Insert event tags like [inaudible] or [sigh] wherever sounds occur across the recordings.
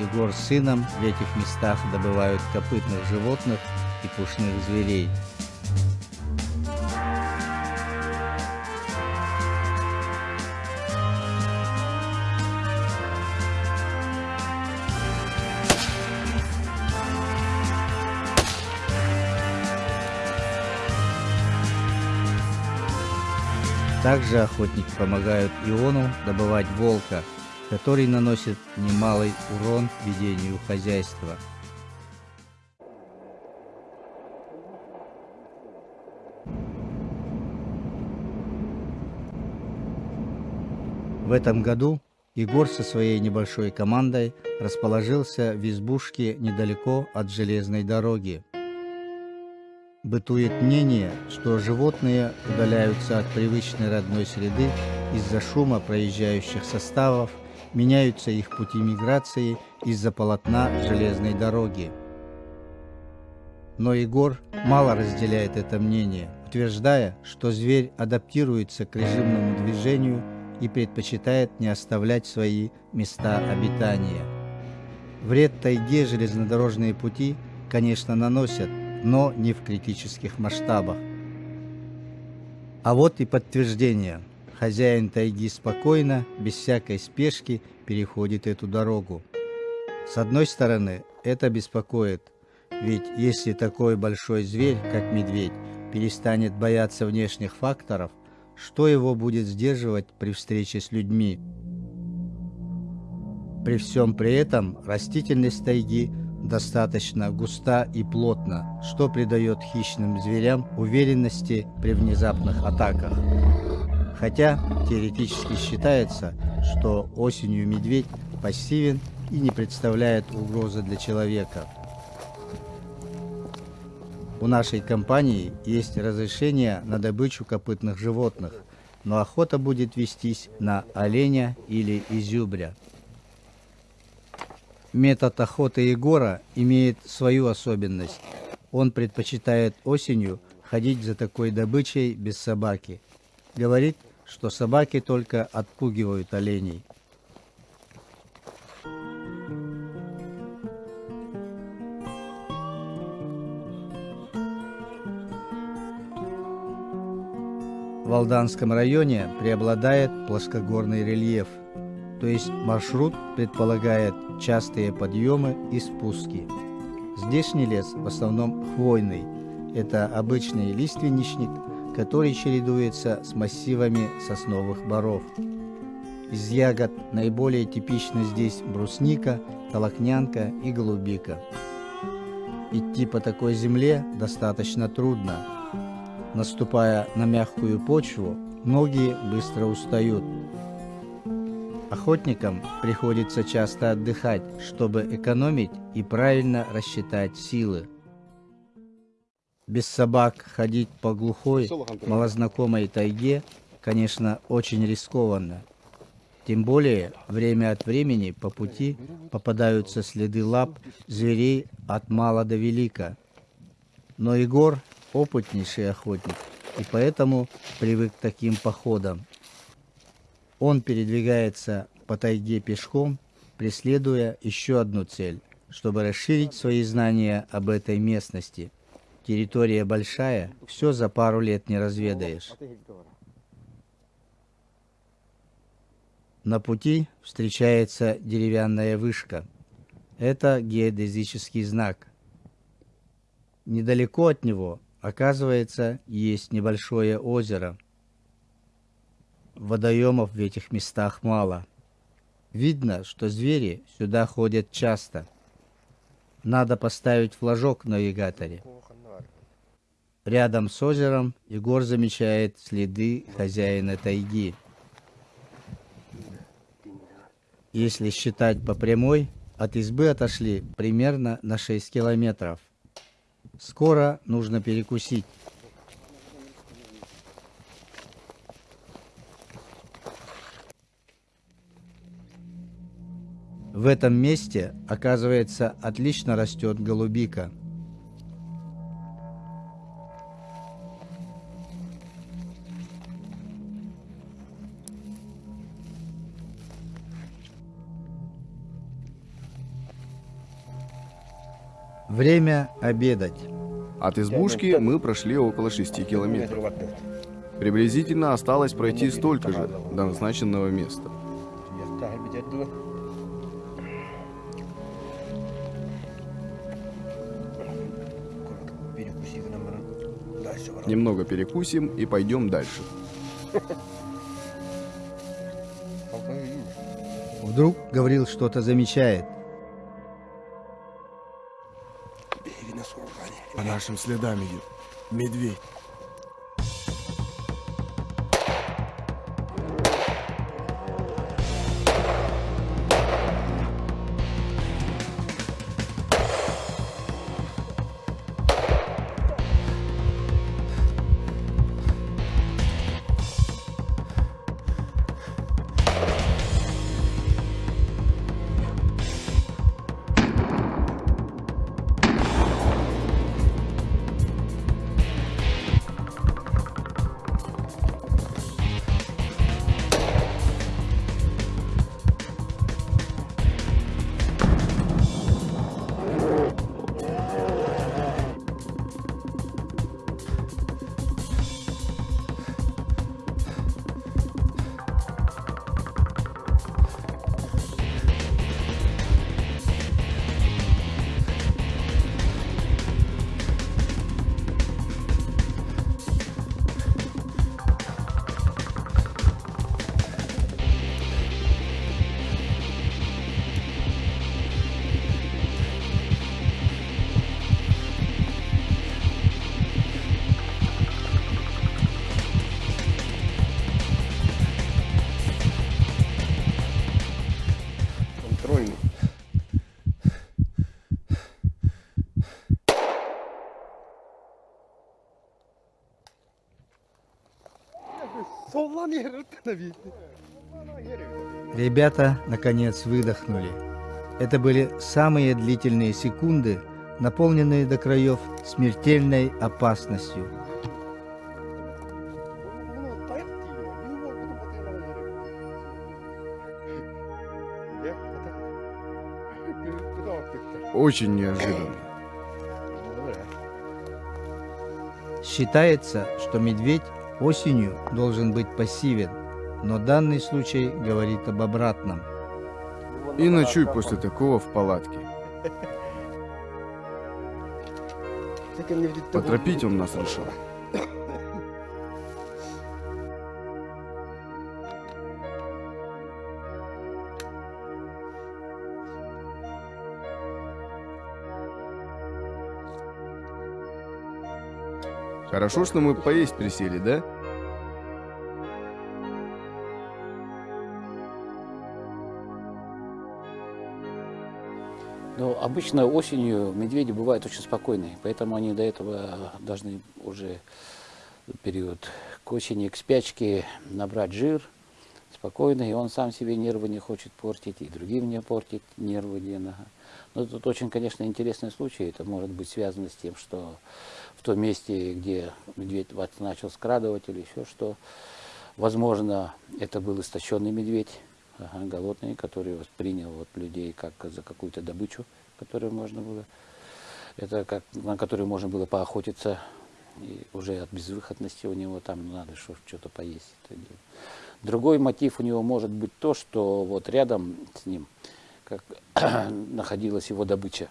Егор с сыном в этих местах добывают копытных животных и пушных зверей. Также охотники помогают Иону добывать волка, который наносит немалый урон ведению хозяйства. В этом году Егор со своей небольшой командой расположился в избушке недалеко от железной дороги. Бытует мнение, что животные удаляются от привычной родной среды из-за шума проезжающих составов, меняются их пути миграции из-за полотна железной дороги. Но Егор мало разделяет это мнение, утверждая, что зверь адаптируется к режимному движению и предпочитает не оставлять свои места обитания. Вред тайге железнодорожные пути, конечно, наносят, но не в критических масштабах. А вот и подтверждение. Хозяин тайги спокойно, без всякой спешки, переходит эту дорогу. С одной стороны, это беспокоит, ведь если такой большой зверь, как медведь, перестанет бояться внешних факторов, что его будет сдерживать при встрече с людьми? При всем при этом растительность тайги достаточно густа и плотна, что придает хищным зверям уверенности при внезапных атаках. Хотя теоретически считается, что осенью медведь пассивен и не представляет угрозы для человека. У нашей компании есть разрешение на добычу копытных животных, но охота будет вестись на оленя или изюбря. Метод охоты Егора имеет свою особенность. Он предпочитает осенью ходить за такой добычей без собаки. Говорит, что собаки только отпугивают оленей. В Алданском районе преобладает плоскогорный рельеф – то есть маршрут предполагает частые подъемы и спуски. Здешний лес в основном хвойный. Это обычный лиственничник, который чередуется с массивами сосновых боров. Из ягод наиболее типичны здесь брусника, толокнянка и голубика. Идти по такой земле достаточно трудно. Наступая на мягкую почву, ноги быстро устают, Охотникам приходится часто отдыхать, чтобы экономить и правильно рассчитать силы. Без собак ходить по глухой, малознакомой тайге, конечно, очень рискованно. Тем более, время от времени по пути попадаются следы лап зверей от мала до велика. Но Егор опытнейший охотник, и поэтому привык к таким походам. Он передвигается по тайге пешком, преследуя еще одну цель, чтобы расширить свои знания об этой местности. Территория большая, все за пару лет не разведаешь. На пути встречается деревянная вышка. Это геодезический знак. Недалеко от него, оказывается, есть небольшое озеро – Водоемов в этих местах мало. Видно, что звери сюда ходят часто. Надо поставить флажок в навигаторе. Рядом с озером Егор замечает следы хозяина тайги. Если считать по прямой, от избы отошли примерно на 6 километров. Скоро нужно перекусить. В этом месте, оказывается, отлично растет голубика. Время обедать. От избушки мы прошли около 6 километров. Приблизительно осталось пройти столько же до назначенного места. Немного перекусим и пойдем дальше. Вдруг говорил что-то замечает. По нашим следам идет. Медведь. Ребята, наконец, выдохнули. Это были самые длительные секунды, наполненные до краев смертельной опасностью. Очень неожиданно. Считается, что медведь осенью должен быть пассивен, но данный случай говорит об обратном. И ночуй после такого в палатке. Поторопить он нас решил. Хорошо, что мы поесть присели, да? Но обычно осенью медведи бывают очень спокойные, поэтому они до этого должны уже период к осени, к спячке набрать жир спокойно, и он сам себе нервы не хочет портить, и другим не портить нервы. Дина. Но тут очень, конечно, интересный случай. Это может быть связано с тем, что в том месте, где медведь начал скрадывать или еще что, возможно, это был истощенный медведь, ага, голодный, который воспринял вот людей как за какую-то добычу, которую можно было, это как, на которую можно было поохотиться, и уже от безвыходности у него там надо что-то поесть. Другой мотив у него может быть то, что вот рядом с ним как [clears throat] находилась его добыча.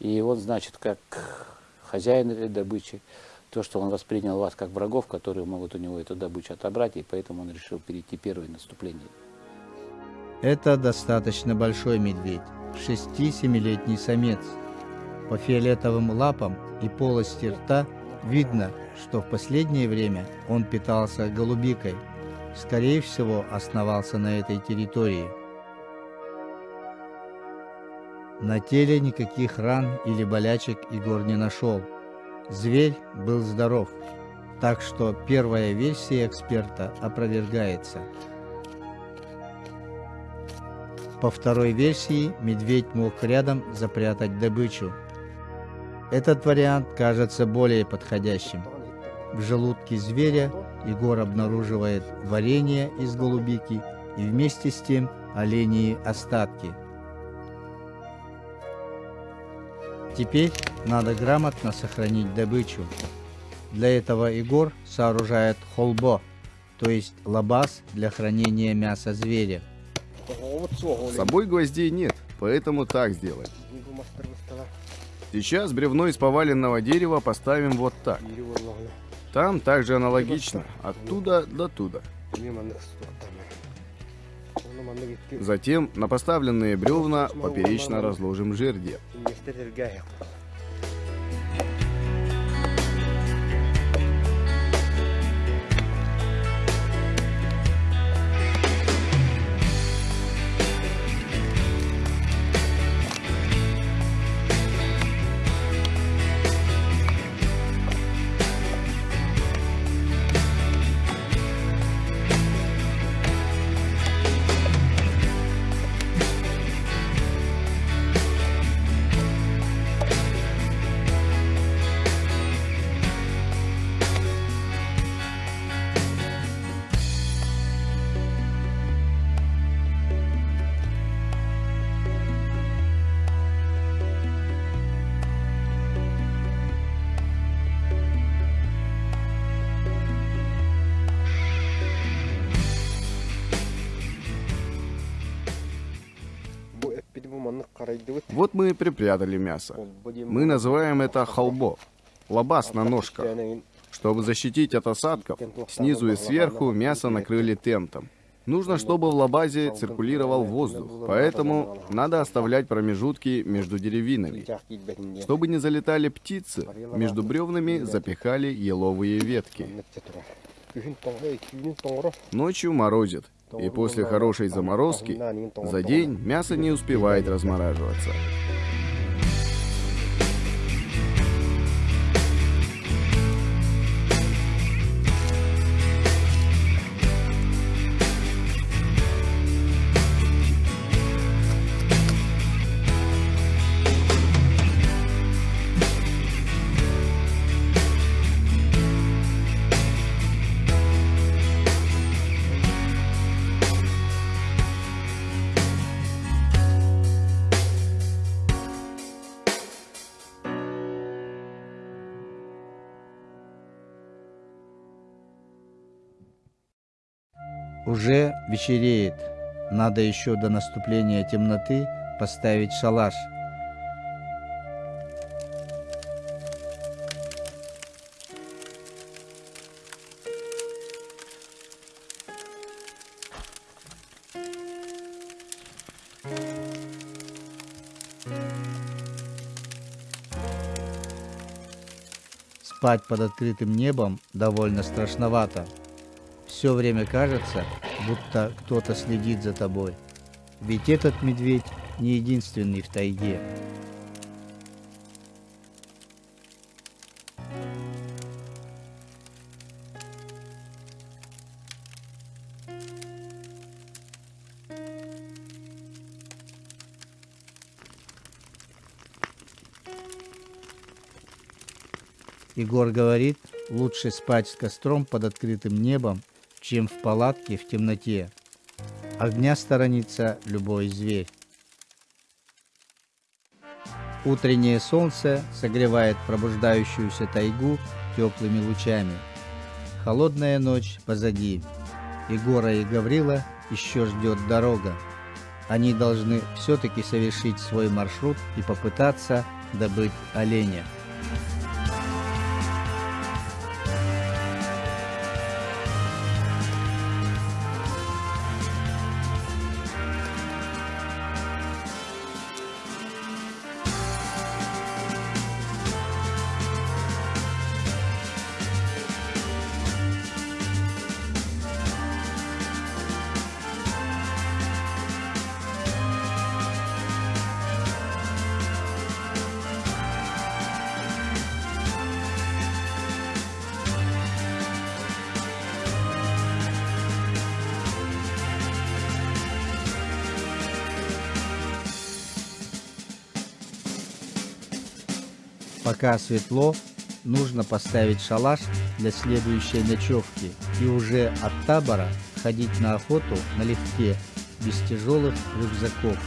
И он, значит, как хозяин этой добычи, то, что он воспринял вас как врагов, которые могут у него эту добычу отобрать, и поэтому он решил перейти первое наступление. Это достаточно большой медведь, 6-7-летний самец. По фиолетовым лапам и полости рта видно, что в последнее время он питался голубикой. Скорее всего, основался на этой территории. На теле никаких ран или болячек Егор не нашел. Зверь был здоров, так что первая версия эксперта опровергается. По второй версии, медведь мог рядом запрятать добычу. Этот вариант кажется более подходящим. В желудке зверя Егор обнаруживает варенье из голубики и вместе с тем оленьи остатки. теперь надо грамотно сохранить добычу. Для этого Егор сооружает холбо, то есть лабаз для хранения мяса зверя. С собой гвоздей нет, поэтому так сделаем. Сейчас бревно из поваленного дерева поставим вот так. Ірі вологне. Там также аналогично, оттуда до туда. Мені мене стотами. Воно мене відкрив. Затем на поставленные бревна поперечно разложим жердя. Вот мы и припрятали мясо. Мы называем это холбо. Лабаз на ножках. Чтобы защитить от осадков, снизу и сверху мясо накрыли тентом. Нужно, чтобы в лабазе циркулировал воздух, поэтому надо оставлять промежутки между деревинами. Чтобы не залетали птицы, между бревнами запихали еловые ветки. Ночью морозит, и после хорошей заморозки за день мясо не успевает размораживаться. Уже вечереет. Надо еще до наступления темноты поставить шалаш. Спать под открытым небом довольно страшновато. Все время кажется, будто кто-то следит за тобой. Ведь этот медведь не единственный в тайге. Егор говорит, лучше спать с костром под открытым небом, чем в палатке в темноте. Огня сторонится любой зверь. Утреннее солнце согревает пробуждающуюся тайгу теплыми лучами. Холодная ночь позади. Егора и Гаврила еще ждет дорога. Они должны все-таки совершить свой маршрут и попытаться добыть оленя. Пока светло, нужно поставить шалаш для следующей ночевки и уже от табора ходить на охоту налегке, без тяжелых рюкзаков.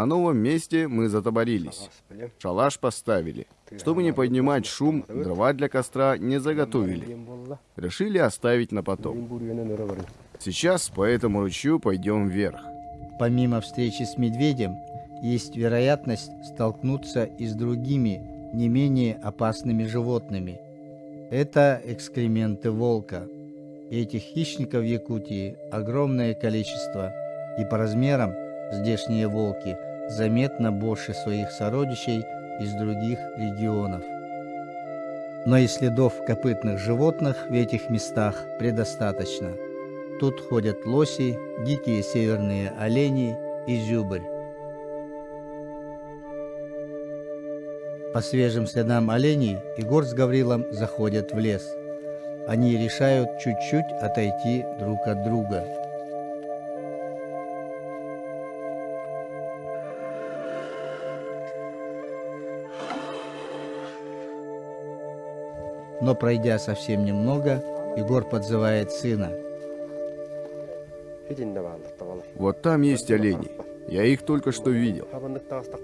На новом месте мы затоборились. Шалаш поставили. Чтобы не поднимать шум, дрова для костра не заготовили. Решили оставить на потом. Сейчас по этому ручью пойдем вверх. Помимо встречи с медведем, есть вероятность столкнуться и с другими, не менее опасными животными. Это экскременты волка. Этих хищников в Якутии огромное количество, и по размерам здешние волки заметно больше своих сородичей из других регионов. Но и следов копытных животных в этих местах предостаточно. Тут ходят лоси, дикие северные олени и зюбрь. По свежим следам оленей Егор с Гаврилом заходят в лес. Они решают чуть-чуть отойти друг от друга. Но пройдя совсем немного, Егор подзывает сына. Вот там есть олени. Я их только что видел.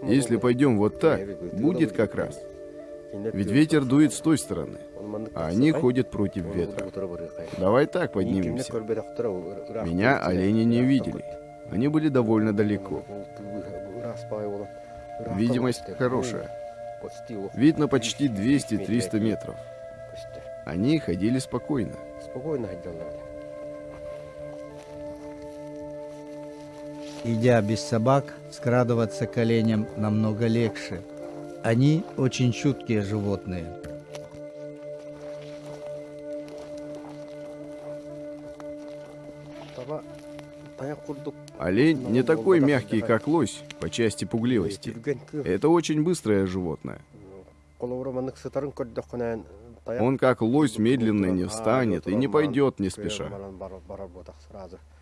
Если пойдем вот так, будет как раз. Ведь ветер дует с той стороны, а они ходят против ветра. Давай так поднимемся. Меня олени не видели. Они были довольно далеко. Видимость хорошая. Видно почти 200-300 метров. Они ходили спокойно. Идя без собак, скрадываться к оленям намного легче. Они очень чуткие животные. Олень не такой мягкий, как лось, по части пугливости. Это очень быстрое животное. Он как лось медленно не встанет и не пойдет не спеша.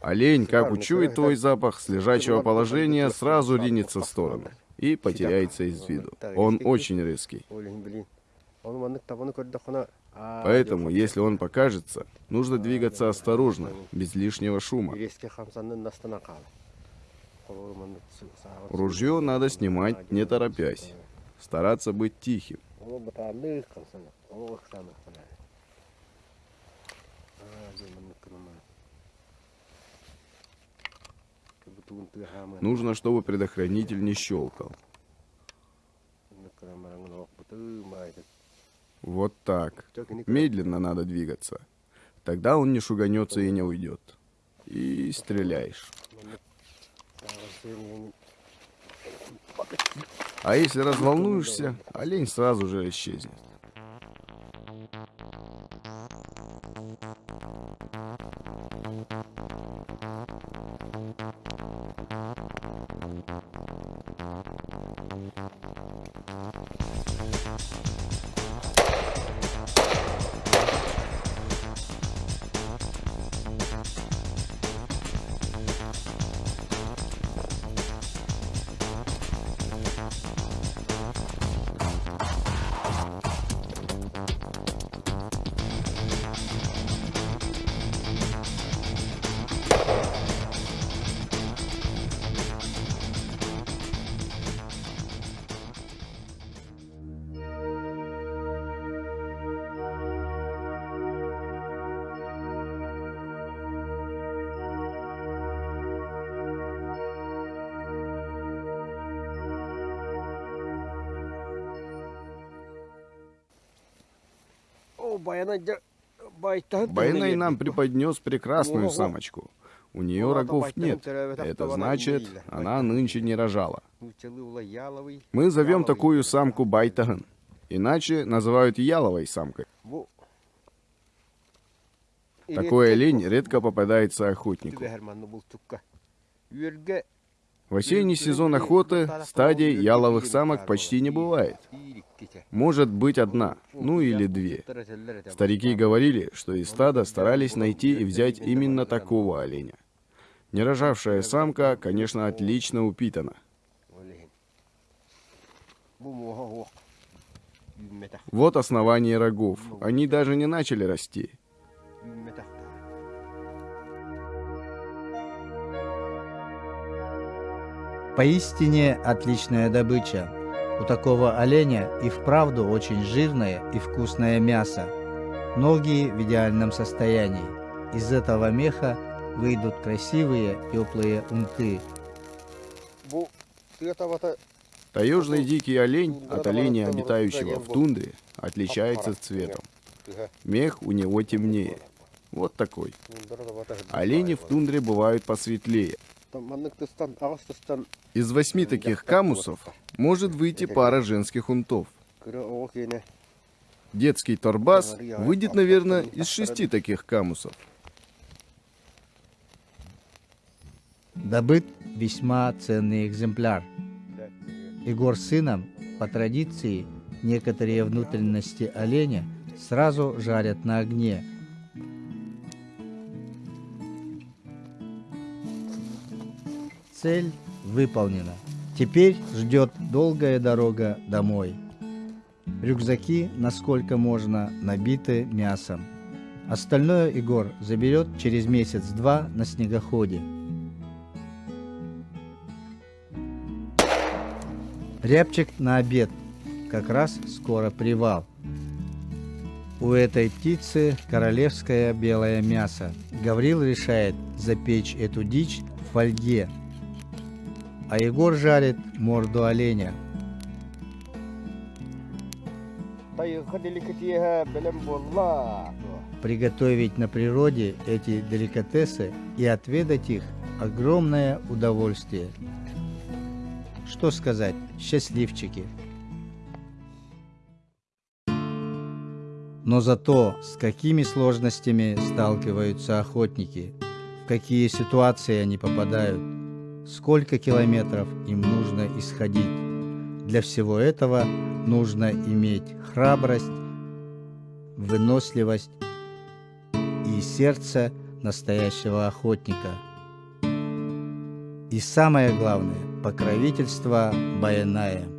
Олень, как учует твой запах с лежачего положения, сразу ринется в сторону и потеряется из виду. Он очень резкий. Поэтому, если он покажется, нужно двигаться осторожно, без лишнего шума. Ружье надо снимать не торопясь, стараться быть тихим. Нужно, чтобы предохранитель не щелкал. Вот так. Медленно надо двигаться. Тогда он не шуганется и не уйдет. И стреляешь. А если разволнуешься, олень сразу же исчезнет. Байнай нам преподнес прекрасную самочку. У нее рогов нет. Это значит, она нынче не рожала. Мы зовем такую самку Байтаган. Иначе называют яловой самкой. Такой олень редко попадается охотнику. В осенний сезон охоты стадий яловых самок почти не бывает. Может быть одна, ну или две. Старики говорили, что из стада старались найти и взять именно такого оленя. Нерожавшая самка, конечно, отлично упитана. Вот основание рогов. Они даже не начали расти. Поистине отличная добыча. У такого оленя и вправду очень жирное и вкусное мясо. Ноги в идеальном состоянии. Из этого меха выйдут красивые теплые унты. Таежный дикий олень от оленя, обитающего в тундре, отличается цветом. Мех у него темнее. Вот такой. tuntevat Олени в тундре бывают посветлее. Mannektystan arvostustan Из восьми таких камусов может выйти пара женских унтов. Детский торбас выйдет, наверное, из шести таких камусов. Добыт весьма ценный экземпляр. Егор с сыном, по традиции, некоторые внутренности оленя сразу жарят на огне. Цель выполнена. Теперь ждет долгая дорога домой. Рюкзаки, насколько можно, набиты мясом. Остальное Егор заберет через месяц-два на снегоходе. Рябчик на обед. Как раз скоро привал. У этой птицы королевское белое мясо. Гаврил решает запечь эту дичь в фольге. А Егор жарит морду оленя. Приготовить на природе эти деликатесы и отведать их – огромное удовольствие. Что сказать, счастливчики. Но зато с какими сложностями сталкиваются охотники, в какие ситуации они попадают, сколько километров им нужно исходить. Для всего этого нужно иметь храбрость, выносливость и сердце настоящего охотника. И самое главное – покровительство Баяная.